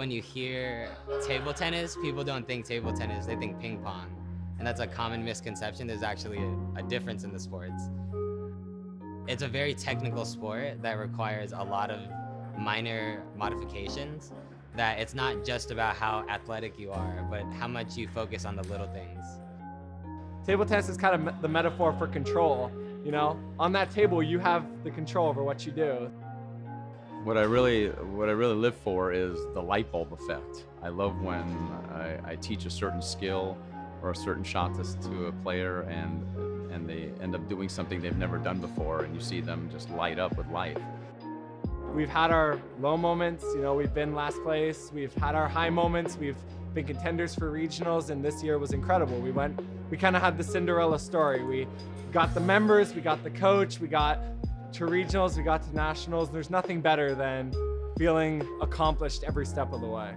when you hear table tennis, people don't think table tennis, they think ping pong. And that's a common misconception. There's actually a, a difference in the sports. It's a very technical sport that requires a lot of minor modifications that it's not just about how athletic you are, but how much you focus on the little things. Table tennis is kind of the metaphor for control. You know, on that table, you have the control over what you do. What I really, what I really live for is the light bulb effect. I love when I, I teach a certain skill or a certain shot to, to a player and, and they end up doing something they've never done before and you see them just light up with life. We've had our low moments, you know, we've been last place. We've had our high moments. We've been contenders for regionals and this year was incredible. We went, we kind of had the Cinderella story. We got the members, we got the coach, we got to regionals, we got to nationals. There's nothing better than feeling accomplished every step of the way.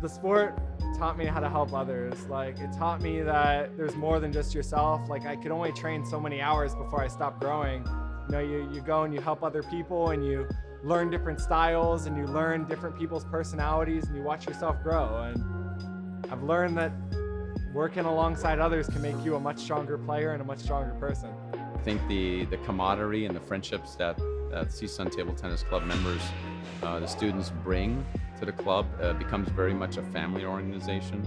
The sport taught me how to help others. Like it taught me that there's more than just yourself. Like I could only train so many hours before I stopped growing. You know, you, you go and you help other people and you learn different styles and you learn different people's personalities and you watch yourself grow. And I've learned that working alongside others can make you a much stronger player and a much stronger person. I think the, the camaraderie and the friendships that, that CSUN Table Tennis Club members, uh, the students bring to the club uh, becomes very much a family organization.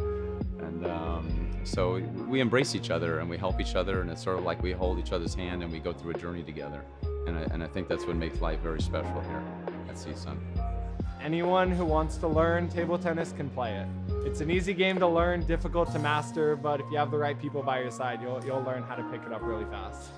And um, so we embrace each other and we help each other and it's sort of like we hold each other's hand and we go through a journey together. And I, and I think that's what makes life very special here at CSUN. Anyone who wants to learn table tennis can play it. It's an easy game to learn, difficult to master, but if you have the right people by your side, you'll, you'll learn how to pick it up really fast.